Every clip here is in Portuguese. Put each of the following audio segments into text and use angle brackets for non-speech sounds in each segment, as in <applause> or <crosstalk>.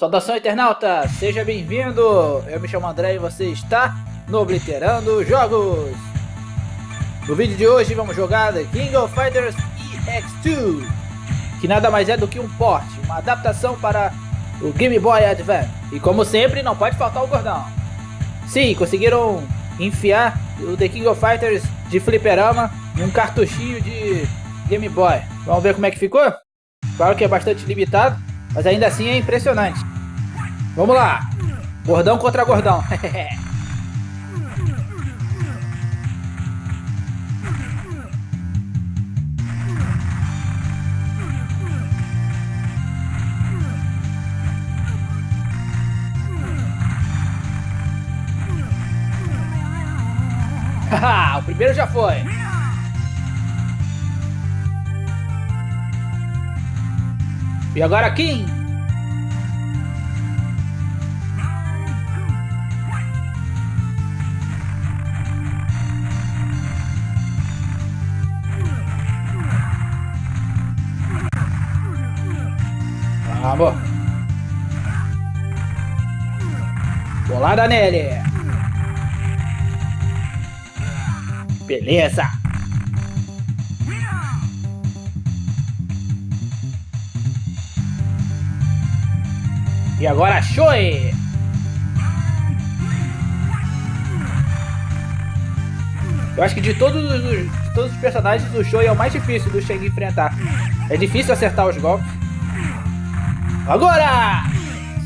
Saudação internauta, seja bem-vindo! Eu me chamo André e você está no Obliterando Jogos! No vídeo de hoje vamos jogar The King of Fighters EX2 que nada mais é do que um port, uma adaptação para o Game Boy Advance. E como sempre, não pode faltar o gordão. Sim, conseguiram enfiar o The King of Fighters de fliperama em um cartuchinho de Game Boy. Vamos ver como é que ficou? Claro que é bastante limitado, mas ainda assim é impressionante. Vamos lá. Gordão contra gordão. <laughs> <laughs> o primeiro já foi. E agora Kim? Vamos. Bolada nele. Beleza. E agora Shoei! Eu acho que de todos os, de todos os personagens, o Shoei é o mais difícil do Shang enfrentar. É difícil acertar os golpes. Agora!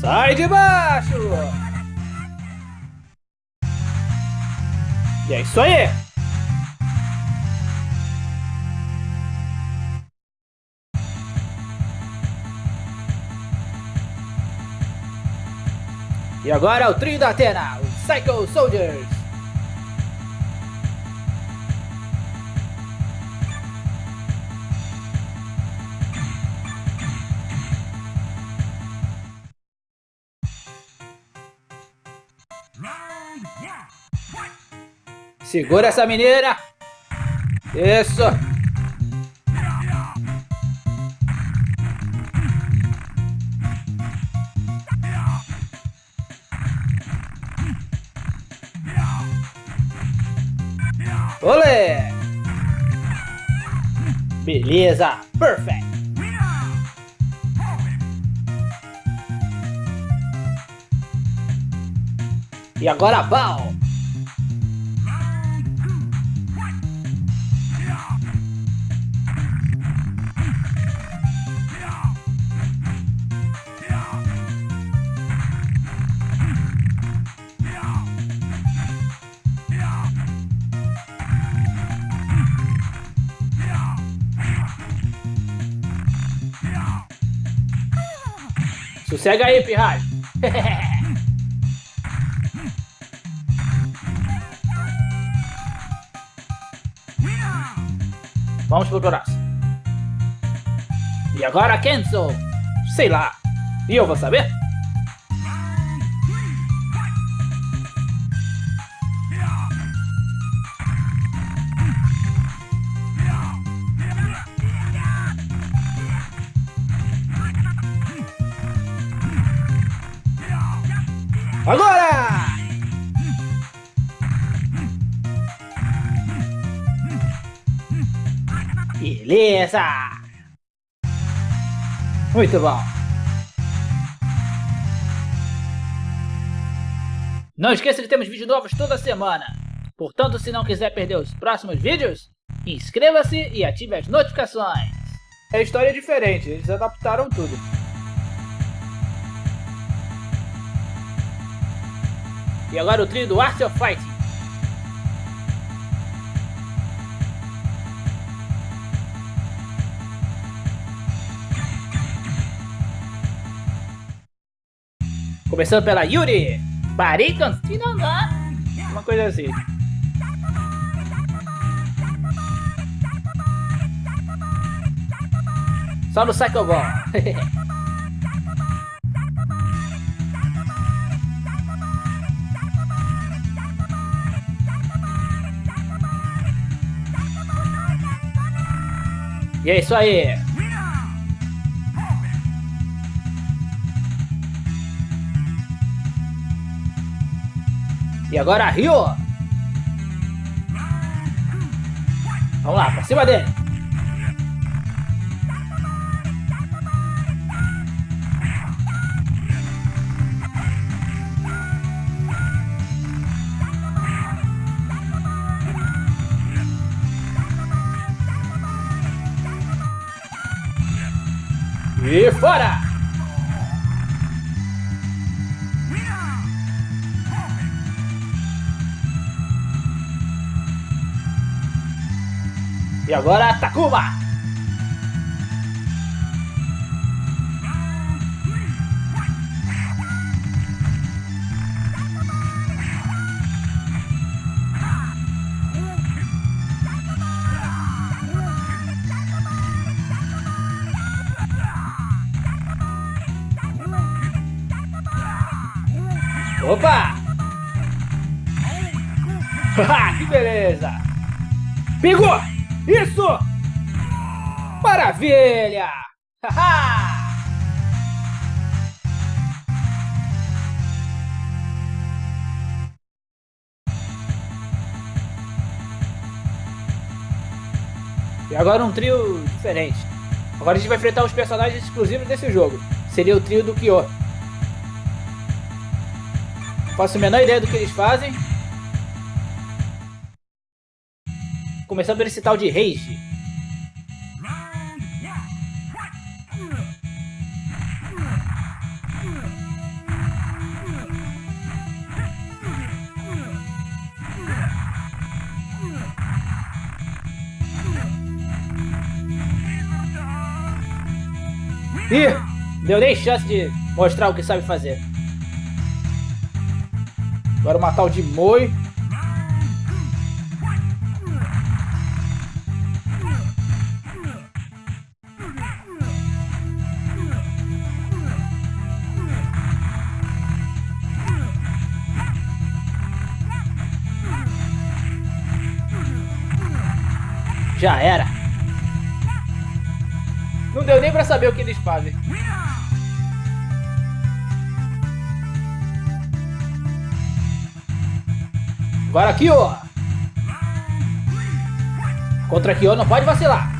Sai de baixo! E é isso aí! E agora o trio da Atena, os Psycho Soldiers. Segura essa mineira. Isso. Olé! Beleza, perfect. E agora, pau! Sossega aí, pirralho. <laughs> Vamos pro próximo. E agora, Kenzo? Sei lá. E eu vou saber? Agora! Beleza! Muito bom! Não esqueça que temos vídeos novos toda semana. Portanto, se não quiser perder os próximos vídeos, inscreva-se e ative as notificações. É história diferente, eles adaptaram tudo. E agora o trio do Art of Fighting. Começando pela Yuri. Baricons Uma coisa assim. Só no Psycho <laughs> E é isso aí. E agora Rio. Vamos lá, pra cima dele. E fora! E agora Takuma! Opa! que beleza! Pegou! Isso! Maravilha! e agora um trio diferente. Agora a gente vai enfrentar os personagens exclusivos desse jogo. Seria o trio do Kyo. Faço a menor ideia do que eles fazem. Começando por esse tal de Rage. Ih, deu nem chance de mostrar o que sabe fazer. Agora matar o de Moi. Já era. Não deu nem pra saber o que eles fazem. Agora aqui, ó. Contra aqui, ó, não pode vacilar.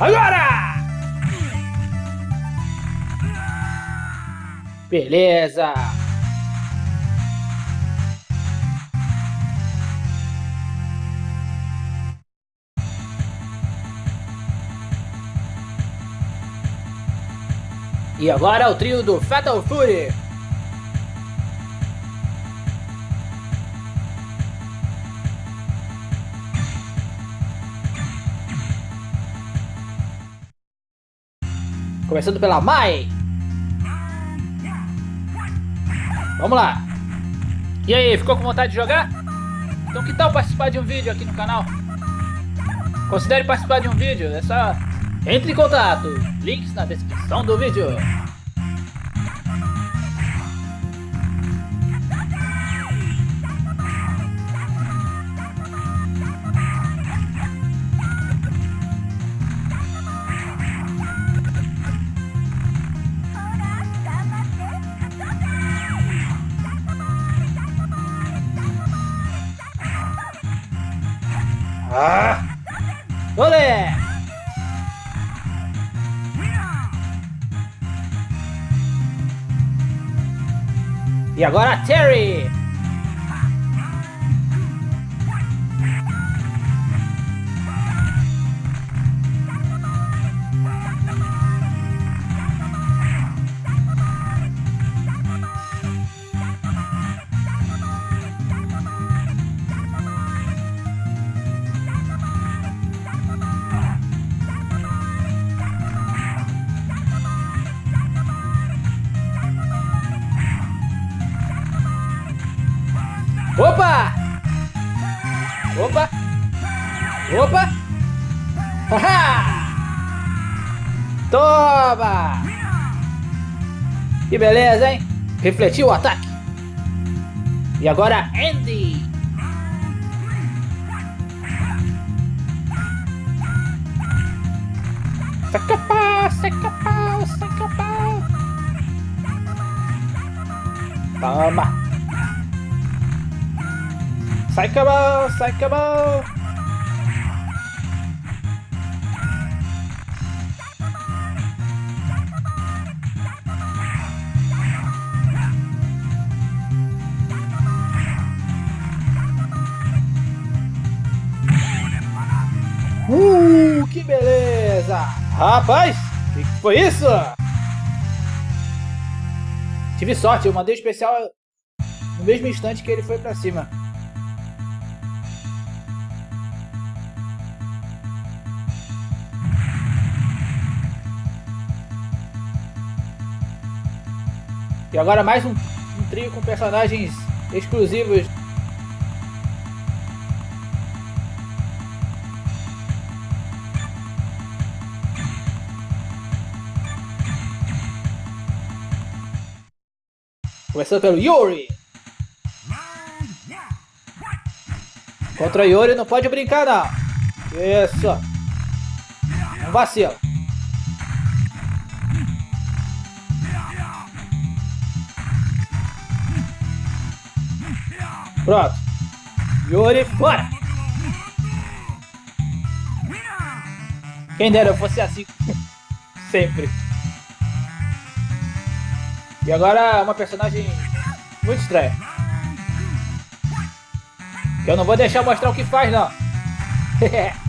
Agora! Beleza! E agora o trio do Fatal Fury. Começando pela Mai. Vamos lá. E aí, ficou com vontade de jogar? Então que tal participar de um vídeo aqui no canal? Considere participar de um vídeo, é só entre em contato, links na descrição do vídeo. E agora Terry! Opa! Opa! Haha! Toma! Que beleza, hein? Refletiu o ataque. E agora Andy. Saca pau, saca pau, saca pau. Toma. Sai cabal, sai cabal. Uh, que beleza! Rapaz, o que foi isso? Tive sorte, eu mandei o especial no mesmo instante que ele foi pra cima. E agora mais um, um trio com personagens exclusivos Começando pelo Yuri. Contra Yuri não pode brincar não. Isso. Não vacila. Pronto. Yuri fora. Quem dera eu fosse assim. Sempre. E agora uma personagem muito estranha. Que eu não vou deixar mostrar o que faz, não. <laughs>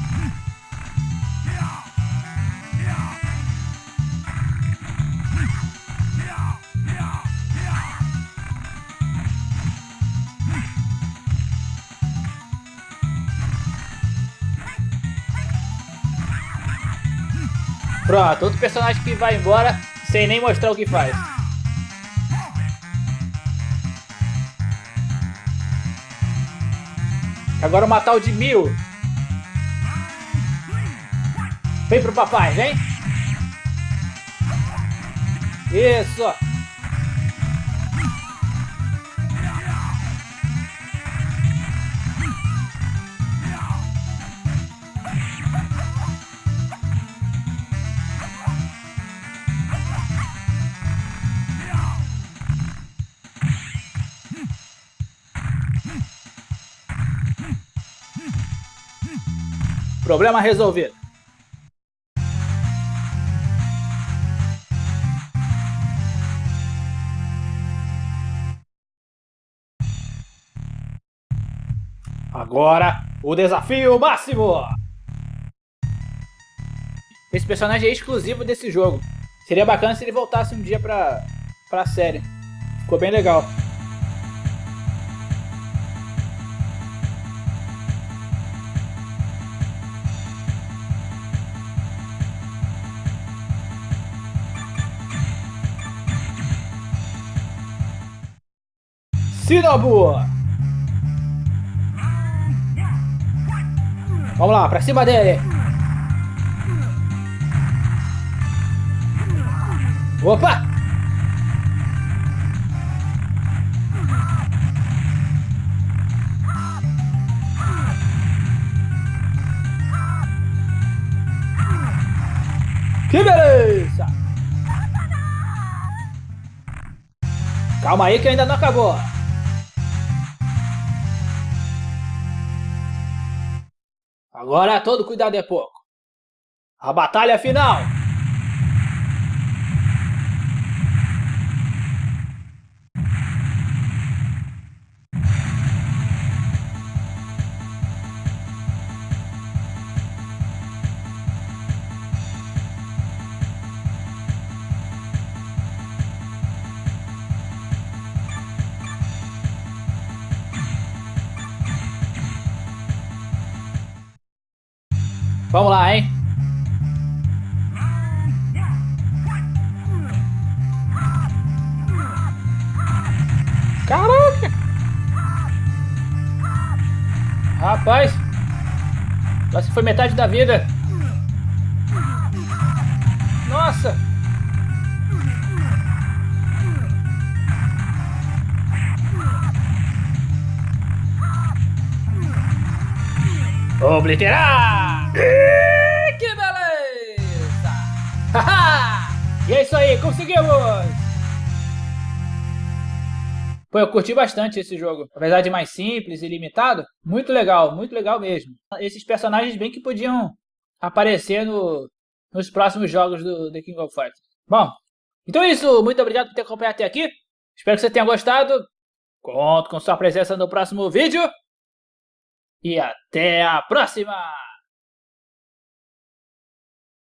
Pronto, outro personagem que vai embora sem nem mostrar o que faz. Agora matar o de mil. Vem pro papai, vem. Isso. Problema resolvido. Agora, o desafio máximo! Esse personagem é exclusivo desse jogo. Seria bacana se ele voltasse um dia pra, pra série. Ficou bem legal. Shinobu! Vamos lá, pra cima dele! Opa! Que beleza! Calma aí que ainda não acabou. Agora todo cuidado é pouco. A batalha final! Rapaz! Quase foi metade da vida. Nossa! Obliterar! Que beleza! <laughs> e é isso aí, conseguimos! Pô, eu curti bastante esse jogo. Apesar de mais simples e limitado, muito legal, muito legal mesmo. Esses personagens bem que podiam aparecer no, nos próximos jogos do The King of Fighters. Bom, então é isso. Muito obrigado por ter acompanhado até aqui. Espero que você tenha gostado. Conto com sua presença no próximo vídeo. E até a próxima!